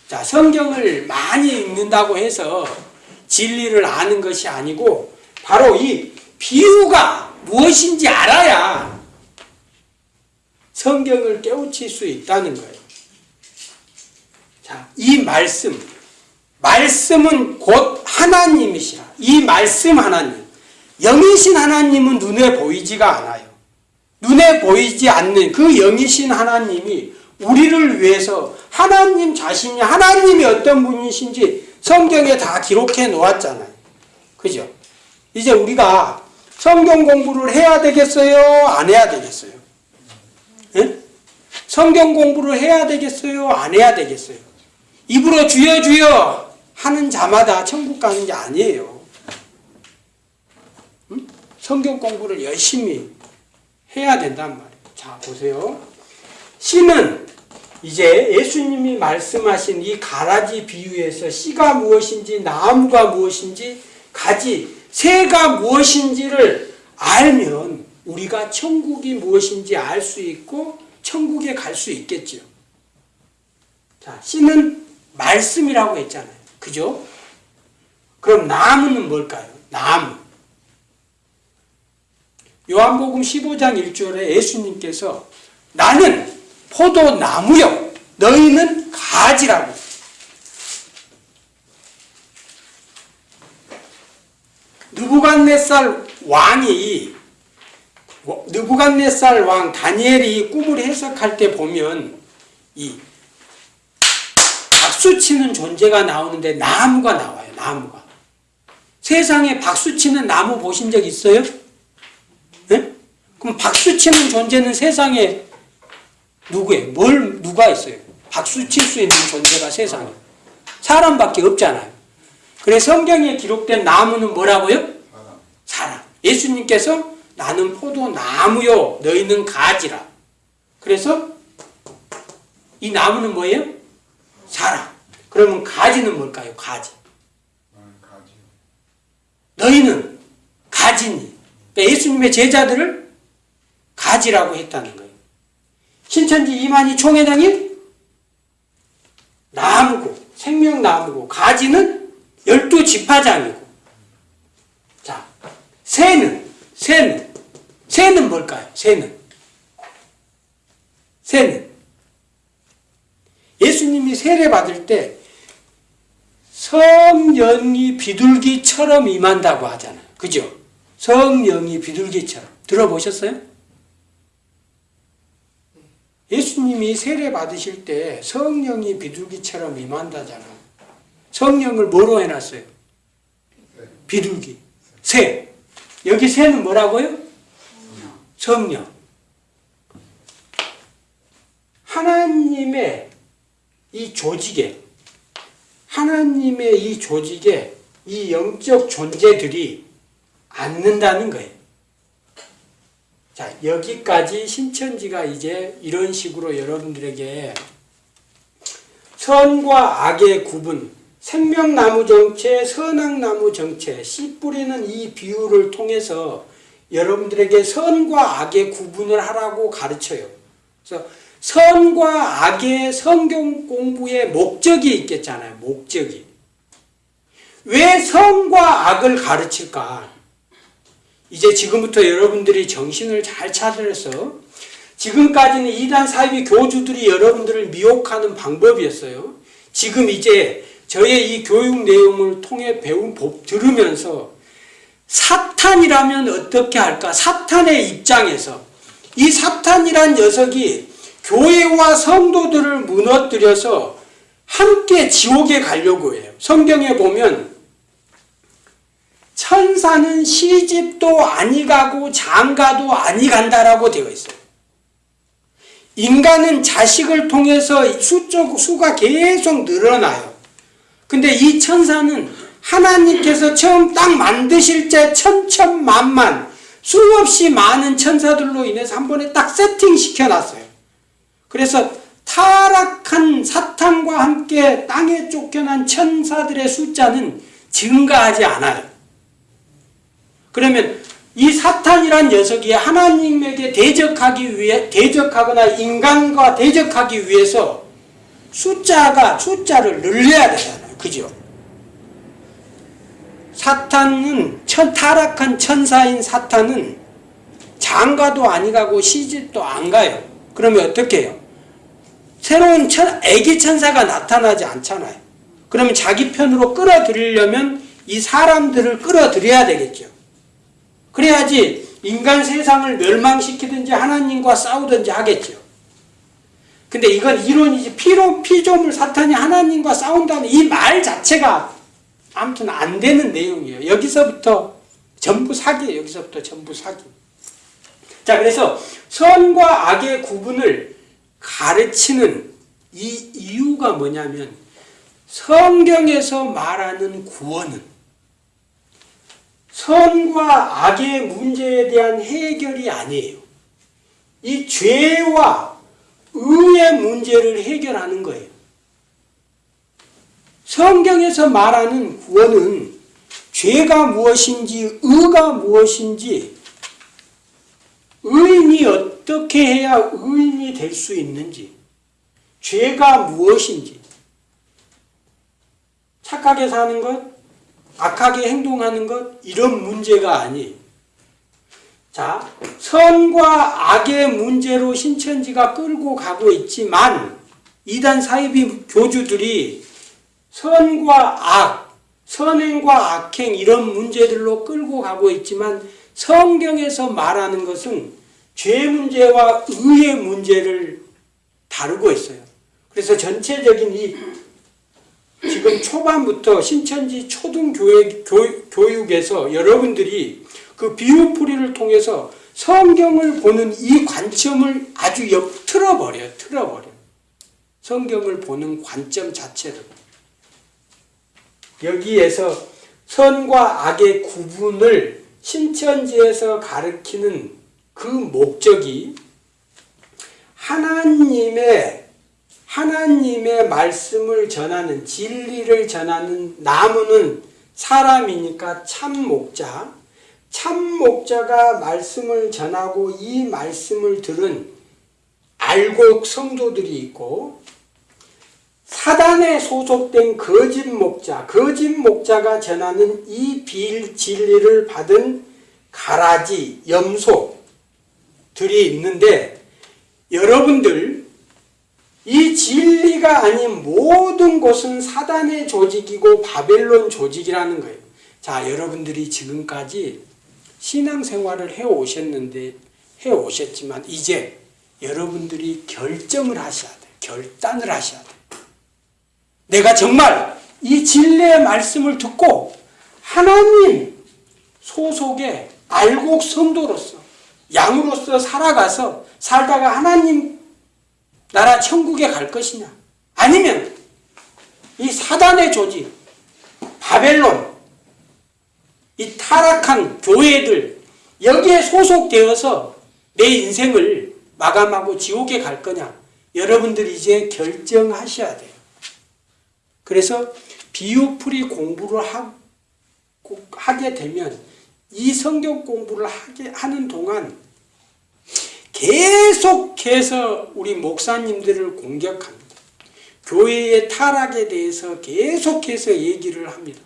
자, 성경을 많이 읽는다고 해서 진리를 아는 것이 아니고, 바로 이 비유가 무엇인지 알아야 성경을 깨우칠 수 있다는 거예요. 자, 이 말씀, 말씀은 곧 하나님이시라. 이 말씀 하나님, 영이신 하나님은 눈에 보이지가 않아요. 눈에 보이지 않는 그 영이신 하나님이 우리를 위해서 하나님 자신이 하나님이 어떤 분이신지 성경에 다 기록해 놓았잖아요. 그죠? 이제 우리가 성경 공부를 해야 되겠어요? 안 해야 되겠어요? 예? 성경 공부를 해야 되겠어요? 안 해야 되겠어요? 입으로 주여 주여 하는 자마다 천국 가는 게 아니에요. 응? 성경 공부를 열심히 해야 된단 말이에요. 자, 보세요. 씨는 이제 예수님이 말씀하신 이 가라지 비유에서 씨가 무엇인지 나무가 무엇인지 가지 새가 무엇인지를 알면 우리가 천국이 무엇인지 알 수 있고 천국에 갈 수 있겠죠. 자, 씨는 말씀이라고 했잖아요. 그죠? 그럼 나무는 뭘까요? 나무. 요한복음 15장 1절에 예수님께서 나는 포도나무요. 너희는 가지라고. 느부갓네살 왕이 느부갓네살 왕 다니엘이 꿈을 해석할 때 보면 이 박수 치는 존재가 나오는데 나무가 나와요. 나무가. 세상에 박수 치는 나무 보신 적 있어요? 네? 그럼 박수 치는 존재는 세상에 누구예요? 뭘 누가 있어요? 박수 칠 수 있는 존재가 세상에 사람밖에 없잖아요. 그래서 성경에 기록된 나무는 뭐라고요? 사람. 예수님께서 나는 포도나무요, 너희는 가지라. 그래서 이 나무는 뭐예요? 사람. 그러면 가지는 뭘까요? 가지. 너희는 가지니. 그러니까 예수님의 제자들을 가지라고 했다는 거예요. 신천지 이만희 총회장이 나무고 생명나무고 가지는 열두 지파장이고 자 새는 새는 새는 뭘까요? 새는 새는 예수님이 세례 받을 때 성령이 비둘기처럼 임한다고 하잖아요. 그죠? 성령이 비둘기처럼 들어보셨어요? 예수님이 세례 받으실 때 성령이 비둘기처럼 임한다잖아요. 성령을 뭐로 해놨어요? 비둘기. 새. 여기 새는 뭐라고요? 성령. 하나님의 이 조직에, 하나님의 이 조직에 이 영적 존재들이 앉는다는 거예요. 자, 여기까지 신천지가 이제 이런 식으로 여러분들에게 선과 악의 구분, 생명나무 정체, 선악나무 정체, 씨 뿌리는 이 비유를 통해서 여러분들에게 선과 악의 구분을 하라고 가르쳐요. 그래서 선과 악의 성경 공부의 목적이 있겠잖아요. 목적이. 왜 선과 악을 가르칠까? 이제 지금부터 여러분들이 정신을 잘 차려서 지금까지는 이단 사이비 교주들이 여러분들을 미혹하는 방법이었어요. 지금 이제 저의 이 교육 내용을 통해 배운 법 들으면서 사탄이라면 어떻게 할까? 사탄의 입장에서 이 사탄이란 녀석이 교회와 성도들을 무너뜨려서 함께 지옥에 가려고 해요. 성경에 보면 천사는 시집도 아니 가고 장가도 아니 간다라고 되어 있어요. 인간은 자식을 통해서 수적 수가 계속 늘어나요. 근데 이 천사는 하나님께서 처음 딱 만드실 때 천천만만 수없이 많은 천사들로 인해서 한 번에 딱 세팅 시켜 놨어요. 그래서 타락한 사탄과 함께 땅에 쫓겨난 천사들의 숫자는 증가하지 않아요. 그러면 이 사탄이란 녀석이 하나님에게 대적하기 위해 대적하거나 인간과 대적하기 위해서 숫자가 숫자를 늘려야 되잖아요. 그죠? 사탄은 천, 타락한 천사인 사탄은 장가도 아니 가고 시집도 안 가요. 그러면 어떻게 해요? 새로운 천, 애기 천사가 나타나지 않잖아요. 그러면 자기 편으로 끌어들이려면 이 사람들을 끌어들여야 되겠죠. 그래야지 인간 세상을 멸망시키든지 하나님과 싸우든지 하겠죠. 근데 이건 이론이지 피로 피조물 사탄이 하나님과 싸운다는 이 말 자체가 아무튼 안 되는 내용이에요. 여기서부터 전부 사기예요. 여기서부터 전부 사기. 자, 그래서 선과 악의 구분을 가르치는 이 이유가 뭐냐면 성경에서 말하는 구원은 선과 악의 문제에 대한 해결이 아니에요. 이 죄와 의의 문제를 해결하는 거예요. 성경에서 말하는 구원은 죄가 무엇인지 의가 무엇인지 의인이 어떻게 해야 의인이 될 수 있는지 죄가 무엇인지 착하게 사는 것 악하게 행동하는 것 이런 문제가 아니에요. 자, 선과 악의 문제로 신천지가 끌고 가고 있지만 이단 사이비 교주들이 선과 악, 선행과 악행 이런 문제들로 끌고 가고 있지만 성경에서 말하는 것은 죄 문제와 의의 문제를 다루고 있어요. 그래서 전체적인 이 지금 초반부터 신천지 초등교육 교육에서 여러분들이 그 비유풀이를 통해서 성경을 보는 이 관점을 아주 역 틀어버려요. 틀어버려. 성경을 보는 관점 자체를. 여기에서 선과 악의 구분을 신천지에서 가르치는 그 목적이 하나님의 하나님의 말씀을 전하는 진리를 전하는 나무는 사람이니까 참 목자. 참 목자가 말씀을 전하고 이 말씀을 들은 알곡 성도들이 있고 사단에 소속된 거짓 목자, 거짓 목자가 전하는 이 비진리를 받은 가라지, 염소들이 있는데 여러분들 이 진리가 아닌 모든 것은 사단의 조직이고 바벨론 조직이라는 거예요. 자, 여러분들이 지금까지 신앙생활을 해 오셨는데 해 오셨지만 이제 여러분들이 결정을 하셔야 돼요. 결단을 하셔야 돼요. 내가 정말 이 진리의 말씀을 듣고 하나님 소속의 알곡 성도로서 양으로서 살아가서 살다가 하나님 나라 천국에 갈 것이냐 아니면 이 사단의 조직 바벨론 이 타락한 교회들 여기에 소속되어서 내 인생을 마감하고 지옥에 갈 거냐 여러분들이 이제 결정하셔야 돼요. 그래서 비유풀이 공부를 하, 하게 되면 이 성경 공부를 하게 하는 동안 계속해서 우리 목사님들을 공격합니다. 교회의 타락에 대해서 계속해서 얘기를 합니다.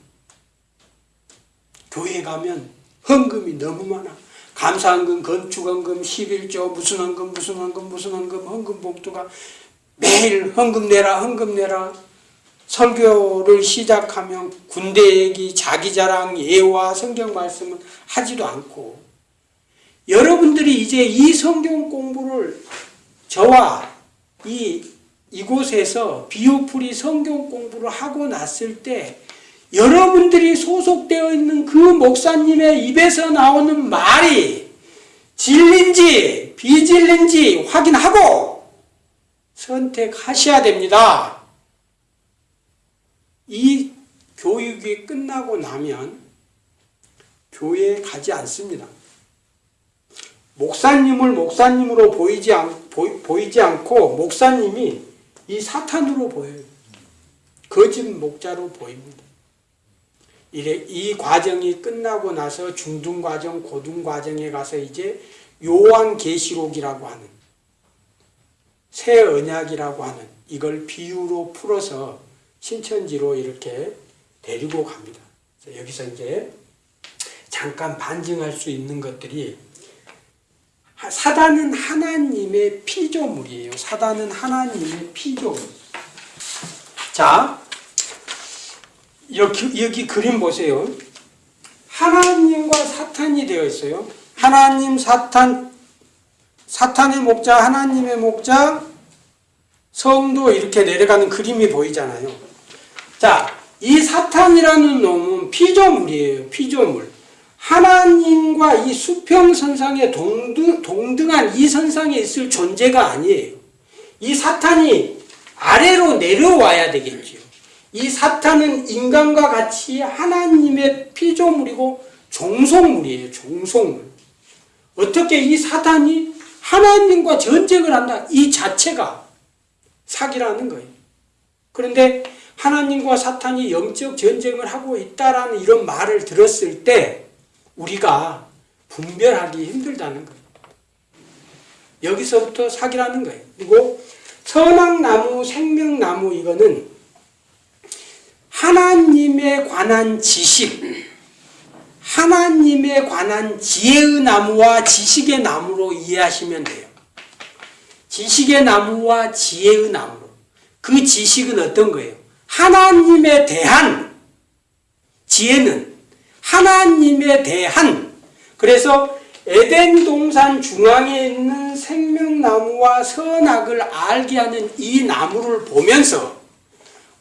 교회 가면 헌금이 너무 많아. 감사헌금, 건축헌금, 11조, 무슨 헌금, 무슨 헌금, 무슨 헌금, 헌금 봉투가 매일 헌금 내라, 헌금 내라. 설교를 시작하면 군대 얘기, 자기 자랑, 예화, 성경 말씀을 하지도 않고 여러분들이 이제 이 성경 공부를 저와 이 이곳에서 비오풀이 성경 공부를 하고 났을 때 여러분들이 소속되어 있는 그 목사님의 입에서 나오는 말이 진린지 비진린지 확인하고 선택하셔야 됩니다. 이 교육이 끝나고 나면 교회에 가지 않습니다. 목사님을 목사님으로 보이지, 않, 보, 보이 지 않고 목사님이 이 사탄으로 보여요. 거짓 목자로 보입니다. 이래, 이 과정이 끝나고 나서 중등 과정, 고등 과정에 가서 이제 요한 계시록이라고 하는 새 언약이라고 하는 이걸 비유로 풀어서 신천지로 이렇게 데리고 갑니다. 여기서 이제 잠깐 반증할 수 있는 것들이 사단은 하나님의 피조물이에요. 사단은 하나님의 피조물. 자, 여기, 여기 그림 보세요. 하나님과 사탄이 되어 있어요. 하나님, 사탄, 사탄의 목자, 하나님의 목자, 성도 이렇게 내려가는 그림이 보이잖아요. 자, 이 사탄이라는 놈은 피조물이에요. 피조물. 하나님과 이 수평선상에 동등, 동등한 이 선상에 있을 존재가 아니에요. 이 사탄이 아래로 내려와야 되겠지요. 이 사탄은 인간과 같이 하나님의 피조물이고 종속물이에요. 종속물. 어떻게 이 사탄이 하나님과 전쟁을 한다? 이 자체가 사기라는 거예요. 그런데 하나님과 사탄이 영적 전쟁을 하고 있다라는 이런 말을 들었을 때 우리가 분별하기 힘들다는 거예요. 여기서부터 사기라는 거예요. 그리고 선악나무, 생명나무 이거는 하나님에 관한 지식, 하나님에 관한 지혜의 나무와 지식의 나무로 이해하시면 돼요. 지식의 나무와 지혜의 나무로. 그 지식은 어떤 거예요? 하나님에 대한 지혜는 하나님에 대한 그래서 에덴 동산 중앙에 있는 생명나무와 선악을 알게 하는 이 나무를 보면서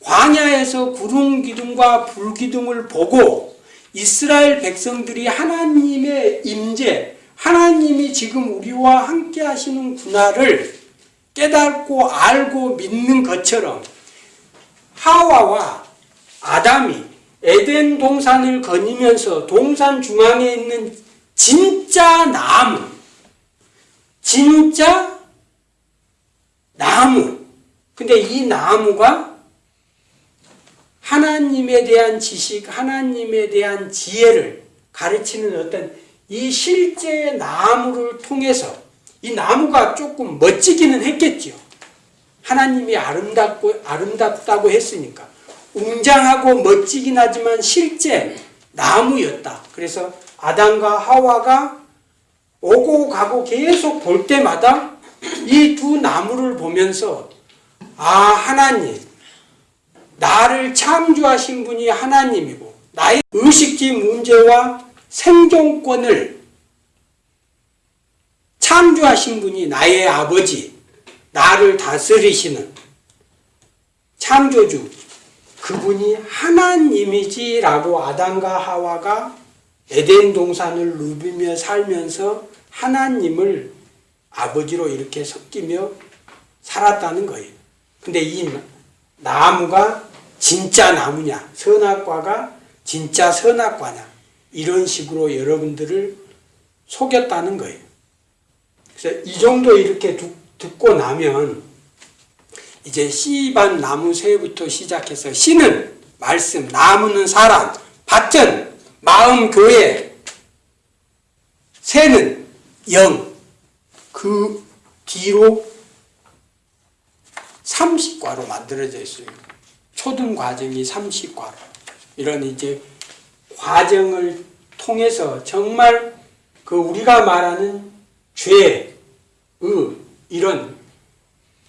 광야에서 구름 기둥과 불 기둥을 보고 이스라엘 백성들이 하나님의 임재, 하나님이 지금 우리와 함께 하시는구나를 깨닫고 알고 믿는 것처럼 하와와 아담이 에덴 동산을 거니면서 동산 중앙에 있는 진짜 나무, 진짜 나무. 근데 이 나무가 하나님에 대한 지식, 하나님에 대한 지혜를 가르치는 어떤 이 실제 나무를 통해서 이 나무가 조금 멋지기는 했겠죠. 하나님이 아름답고 아름답다고 했으니까 웅장하고 멋지긴 하지만 실제 나무였다. 그래서 아담과 하와가 오고 가고 계속 볼 때마다 이 두 나무를 보면서 아 하나님 나를 창조하신 분이 하나님이고 나의 의식지 문제와 생존권을 창조하신 분이 나의 아버지 나를 다스리시는 창조주 그분이 하나님이지라고 아담과 하와가 에덴 동산을 누비며 살면서 하나님을 아버지로 이렇게 섞이며 살았다는 거예요. 근데 이 나무가 진짜 나무냐, 선악과가 진짜 선악과냐, 이런 식으로 여러분들을 속였다는 거예요. 그래서 이 정도 이렇게 듣, 듣고 나면 이제 씨반 나무 새부터 시작해서 씨는 말씀, 나무는 사람, 밭은 마음 교회, 새는 영, 그 뒤로 30과로 만들어져 있어요. 초등 과정이 30과로. 이런 이제 과정을 통해서 정말 그 우리가 말하는 죄, 의, 이런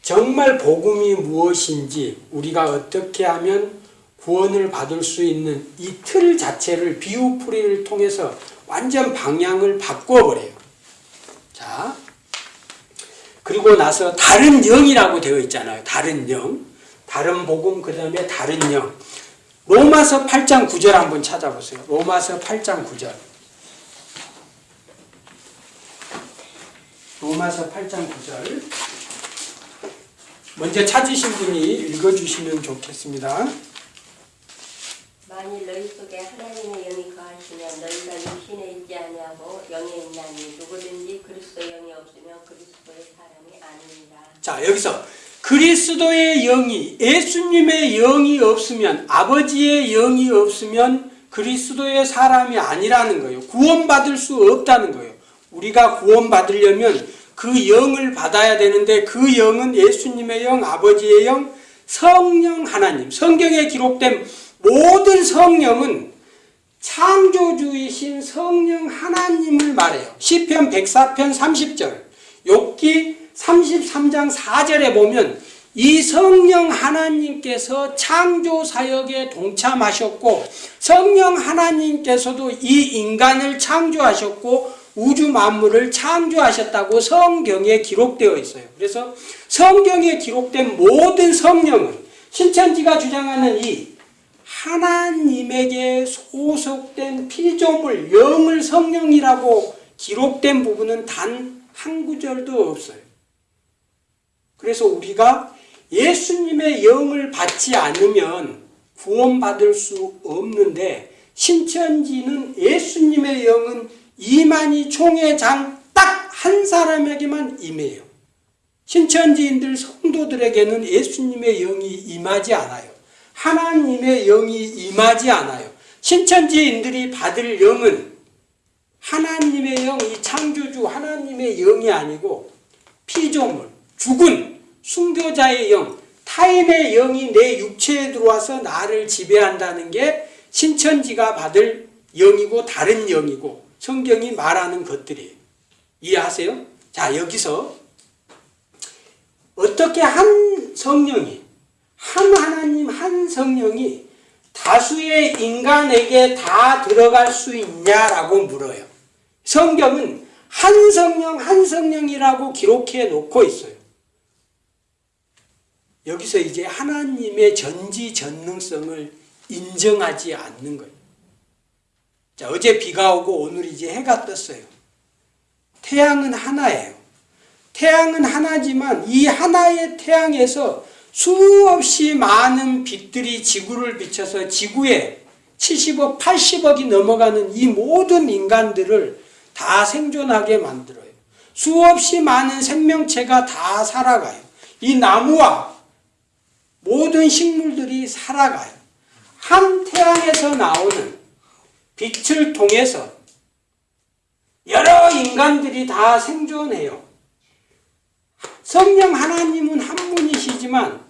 정말 복음이 무엇인지 우리가 어떻게 하면 구원을 받을 수 있는 이 틀 자체를 비유풀이를 통해서 완전 방향을 바꿔버려요. 자, 그리고 나서 다른 영이라고 되어 있잖아요. 다른 영. 다른 복음, 그 다음에 다른 영. 로마서 8장 9절 한번 찾아보세요. 로마서 8장 9절. 로마서 8장 9절. 먼저 찾으신 분이 읽어주시면 좋겠습니다. 만일 너희 속에 하나님의 영이 거하시면 너희가 육신에 있지 아니하고 영에 있나니 누구든지 그리스도 영이 없으면 그리스도의 사람이 아닙니다. 자, 여기서 그리스도의 영이, 예수님의 영이 없으면, 아버지의 영이 없으면 그리스도의 사람이 아니라는 거예요. 구원받을 수 없다는 거예요. 우리가 구원받으려면 그 영을 받아야 되는데 그 영은 예수님의 영, 아버지의 영, 성령 하나님. 성경에 기록된 모든 성령은 창조주이신 성령 하나님을 말해요. 시편 104편 30절, 욥기 33장 4절에 보면 이 성령 하나님께서 창조 사역에 동참하셨고 성령 하나님께서도 이 인간을 창조하셨고 우주 만물을 창조하셨다고 성경에 기록되어 있어요. 그래서 성경에 기록된 모든 성령은 신천지가 주장하는 이 하나님에게 소속된 피조물 영을 성령이라고 기록된 부분은 단 한 구절도 없어요. 그래서 우리가 예수님의 영을 받지 않으면 구원받을 수 없는데 신천지는 예수님의 영은 이만희 총회장 딱 한 사람에게만 임해요. 신천지인들 성도들에게는 예수님의 영이 임하지 않아요. 하나님의 영이 임하지 않아요. 신천지인들이 받을 영은 하나님의 영, 이 창조주 하나님의 영이 아니고 피조물, 죽은 순교자의 영, 타인의 영이 내 육체에 들어와서 나를 지배한다는 게 신천지가 받을 영이고 다른 영이고 성경이 말하는 것들이에요. 이해하세요? 자, 여기서 어떻게 한 성령이, 한 하나님, 한 성령이 다수의 인간에게 다 들어갈 수 있냐라고 물어요. 성경은 한 성령, 한 성령이라고 기록해 놓고 있어요. 여기서 이제 하나님의 전지전능성을 인정하지 않는 거예요. 자, 어제 비가 오고 오늘 이제 해가 떴어요. 태양은 하나예요. 태양은 하나지만 이 하나의 태양에서 수없이 많은 빛들이 지구를 비춰서 지구에 70억, 80억이 넘어가는 이 모든 인간들을 다 생존하게 만들어요. 수없이 많은 생명체가 다 살아가요. 이 나무와 모든 식물들이 살아가요. 한 태양에서 나오는 빛을 통해서 여러 인간들이 다 생존해요. 성령 하나님은 한 분이시지만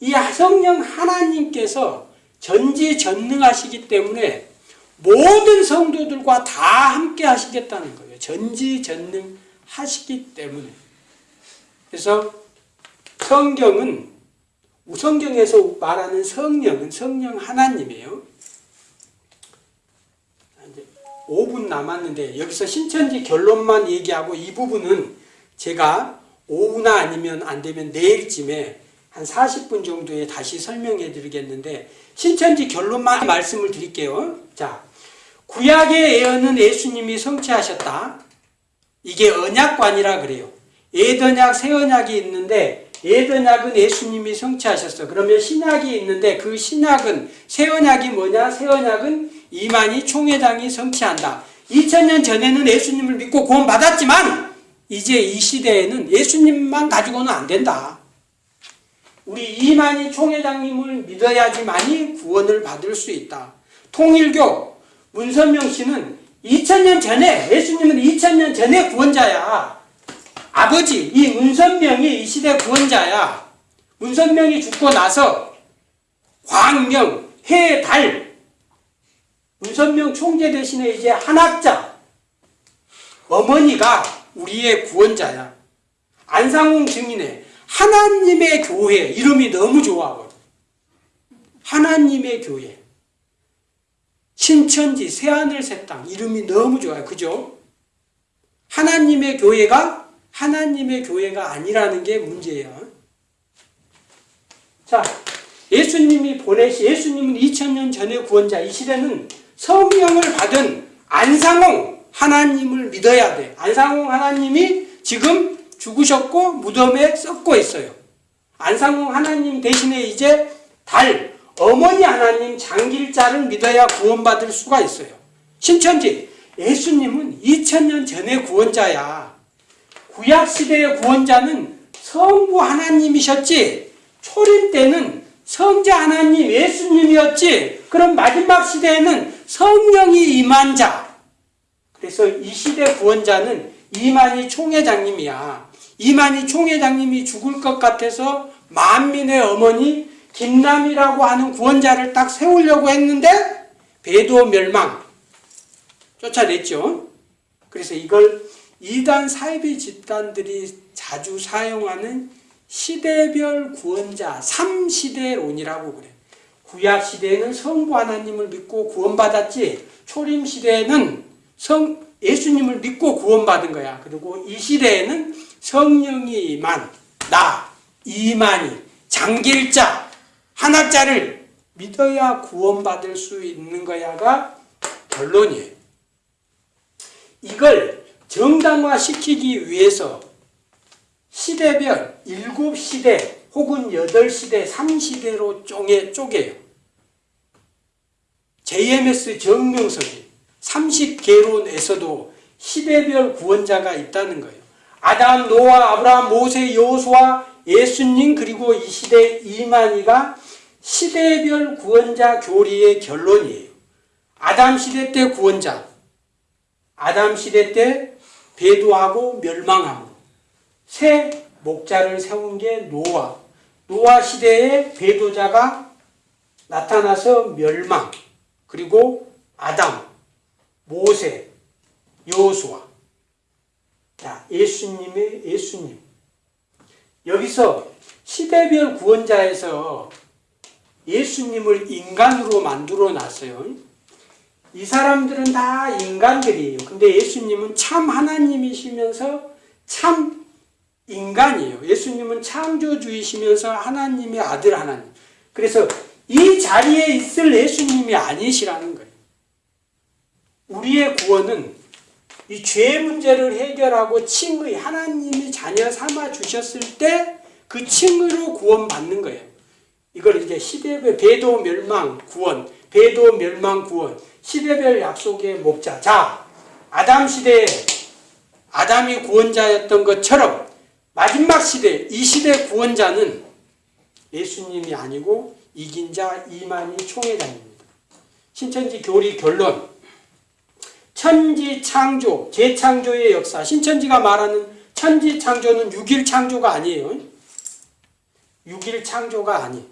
이 성령 하나님께서 전지전능하시기 때문에 모든 성도들과 다 함께 하시겠다는 거예요. 전지전능하시기 때문에. 그래서 성경은 성경에서 말하는 성령은 성령 하나님이에요. 이제 5분 남았는데 여기서 신천지 결론만 얘기하고 이 부분은 제가 오후나 아니면 안 되면 내일쯤에 한 40분 정도에 다시 설명해 드리겠는데 신천지 결론만 말씀을 드릴게요. 자, 구약의 예언은 예수님이 성취하셨다. 이게 언약관이라 그래요. 예언약, 새언약이 있는데 예언약은 예수님이 성취하셨어. 그러면 신약이 있는데 그 신약은 새언약이 뭐냐? 새언약은 이만희 총회장이 성취한다. 2000년 전에는 예수님을 믿고 구원받았지만 이제 이 시대에는 예수님만 가지고는 안 된다. 우리 이만희 총회장님을 믿어야지만이 구원을 받을 수 있다. 통일교 문선명 씨는 2000년 전에 예수님은 2000년 전에 구원자야. 아버지 이 문선명이 이 시대 구원자야. 문선명이 죽고 나서 광명, 해, 달 문선명 총재 대신에 이제 한학자 어머니가 우리의 구원자야. 안상홍 증인의 하나님의 교회 이름이 너무 좋아하거든. 하나님의 교회. 신천지 새하늘 새 땅 이름이 너무 좋아요. 그죠? 하나님의 교회가 하나님의 교회가 아니라는 게 문제예요. 자, 예수님이 보내시 예수님은 2000년 전의 구원자 이 시대는 성령을 받은 안상홍 하나님을 믿어야 돼. 안상홍 하나님이 지금 죽으셨고 무덤에 썩고 있어요. 안상홍 하나님 대신에 이제 달 어머니 하나님 장길자를 믿어야 구원받을 수가 있어요. 신천지 예수님은 2000년 전의 구원자야. 구약 시대의 구원자는 성부 하나님이셨지. 초림 때는 성자 하나님 예수님이었지. 그럼 마지막 시대에는 성령이 임한 자. 그래서 이 시대 구원자는 이만희 총회장님이야. 이만희 총회장님이 죽을 것 같아서 만민의 어머니 김남이라고 하는 구원자를 딱 세우려고 했는데 배도 멸망 쫓아냈죠. 그래서 이걸 이단 사이비 집단들이 자주 사용하는 시대별 구원자 3시대론이라고 그래. 구약 시대에는 성부 하나님을 믿고 구원받았지. 초림 시대에는 성 예수님을 믿고 구원받은 거야. 그리고 이 시대에는 성령이 임한 나 이만희 장길자 한학자를 믿어야 구원받을 수 있는 거야가 결론이에요. 이걸 정당화시키기 위해서 시대별 7시대 혹은 8시대, 3시대로 쪼개, 쪼개요. JMS 정명석이 30개론에서도 시대별 구원자가 있다는 거예요. 아담, 노아, 아브라함, 모세, 여호수아, 예수님 그리고 이 시대 이만희가 시대별 구원자 교리의 결론이에요. 아담 시대 때 구원자, 아담 시대 때 배도하고 멸망하고 새 목자를 세운 게 노아. 노아 시대에 배도자가 나타나서 멸망. 그리고 아담, 모세, 여호수아. 자, 예수님의 예수님. 여기서 시대별 구원자에서 예수님을 인간으로 만들어 놨어요. 이 사람들은 다 인간들이에요. 근데 예수님은 참 하나님이시면서 참 인간이에요. 예수님은 창조주이시면서 하나님의 아들 하나님. 그래서 이 자리에 있을 예수님이 아니시라는 거예요. 우리의 구원은 이죄 문제를 해결하고 칭의 하나님이 자녀 삼아 주셨을 때 그 칭의로 구원받는 거예요. 이걸 이제 시대별 배도 멸망 구원, 배도 멸망 구원, 시대별 약속의 목자. 자, 아담 시대에 아담이 구원자였던 것처럼 마지막 시대, 이 시대 구원자는 예수님이 아니고 이긴 자 이만희 총회장입니다. 신천지 교리 결론. 천지 창조, 재창조의 역사. 신천지가 말하는 천지 창조는 6일 창조가 아니에요. 6일 창조가 아니.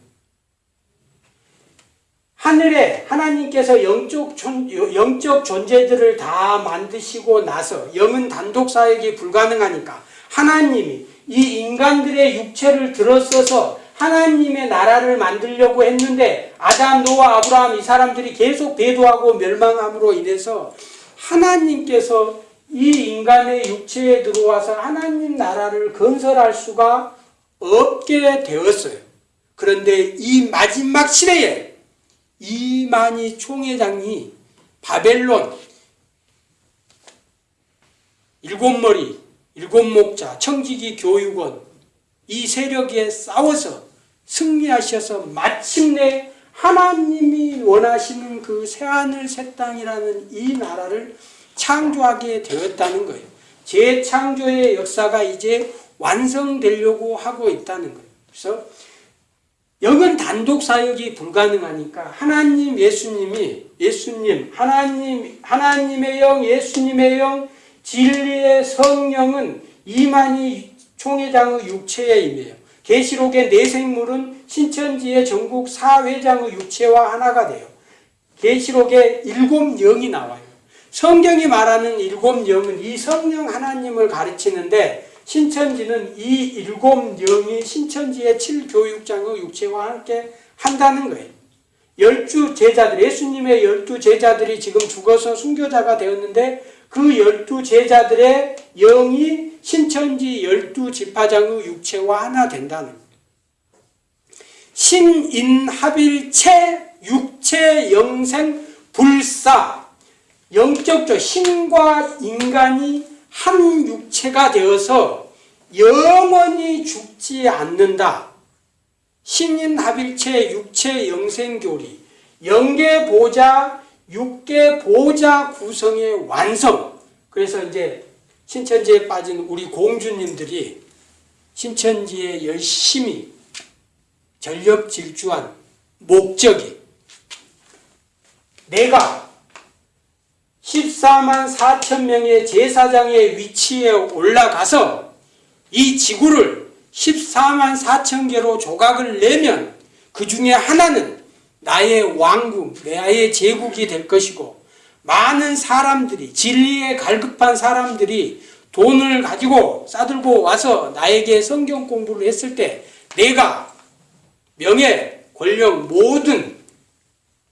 하늘에 하나님께서 영적, 존, 영적 존재들을 다 만드시고 나서 영은 단독 사역이 불가능하니까 하나님이 이 인간들의 육체를 들어 써서 하나님의 나라를 만들려고 했는데 아담, 노아, 아브라함 이 사람들이 계속 배도하고 멸망함으로 인해서 하나님께서 이 인간의 육체에 들어와서 하나님 나라를 건설할 수가 없게 되었어요. 그런데 이 마지막 시대에 이만희 총회장이 바벨론 일곱 머리, 일곱 목자, 청지기 교육원 이 세력에 싸워서 승리하셔서 마침내 하나님이 원하시는 그 새하늘 새 땅이라는 이 나라를 창조하게 되었다는 거예요. 재창조의 역사가 이제 완성되려고 하고 있다는 거예요. 그래서 영은 단독 사역이 불가능하니까 하나님 예수님이 예수님 하나님 하나님의 영 예수님의 영 진리의 성령은 이만희 총회장의 육체에 임해요. 계시록의 네 생물은 신천지의 전국 사회장의 육체와 하나가 돼요. 계시록에 일곱 영이 나와요. 성경이 말하는 일곱 영은 이 성령 하나님을 가르치는데 신천지는 이 일곱 영이 신천지의 칠교육장의 육체와 함께 한다는 거예요. 열두 제자들, 예수님의 열두 제자들이 지금 죽어서 순교자가 되었는데 그 열두 제자들의 영이 신천지 열두 지파장의 육체와 하나 된다는 거예요. 신인합일체 육체 영생 불사 영적적 신과 인간이 한 육체가 되어서 영원히 죽지 않는다. 신인합일체 육체 영생교리 영계 보자 육계 보자 구성의 완성. 그래서 이제 신천지에 빠진 우리 공주님들이 신천지에 열심히 전력 질주한 목적이 내가 14만 4천 명의 제사장의 위치에 올라가서 이 지구를 14만 4천 개로 조각을 내면 그 중에 하나는 나의 왕국, 나의 제국이 될 것이고 많은 사람들이 진리에 갈급한 사람들이 돈을 가지고 싸들고 와서 나에게 성경 공부를 했을 때 내가 명예, 권력 모든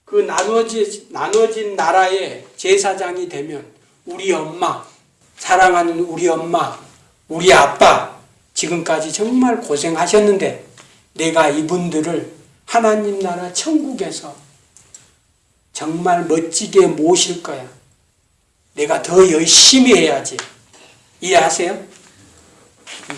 그 나눠진, 나눠진 나라의 제사장이 되면 우리 엄마, 사랑하는 우리 엄마, 우리 아빠 지금까지 정말 고생하셨는데 내가 이분들을 하나님 나라 천국에서 정말 멋지게 모실 거야. 내가 더 열심히 해야지. 이해하세요? 음.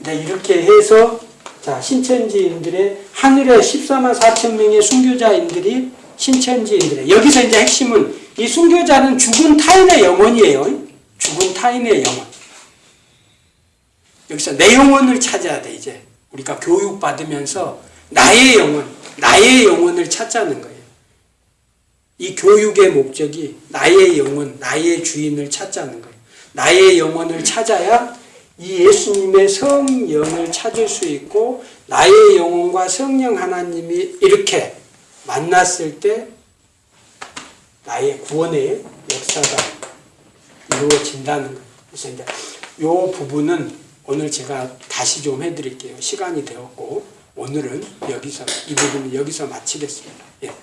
네, 이렇게 해서 자 신천지인들의 하늘의 14만 4천 명의 순교자인들이 신천지인들의 여기서 이제 핵심은 이 순교자는 죽은 타인의 영혼이에요. 죽은 타인의 영혼. 여기서 내 영혼을 찾아야 돼 이제 우리가 교육 받으면서 나의 영혼, 나의 영혼을 찾자는 거예요. 이 교육의 목적이 나의 영혼, 나의 주인을 찾자는 거예요. 나의 영혼을 찾아야 이 예수님의 성령을 찾을 수 있고 나의 영혼과 성령 하나님이 이렇게 만났을 때 나의 구원의 역사가 이루어진다는 거예요. 그래서 이제 이 부분은 오늘 제가 다시 좀 해드릴게요. 시간이 되었고 오늘은 여기서 이 부분은 여기서 마치겠습니다. 예.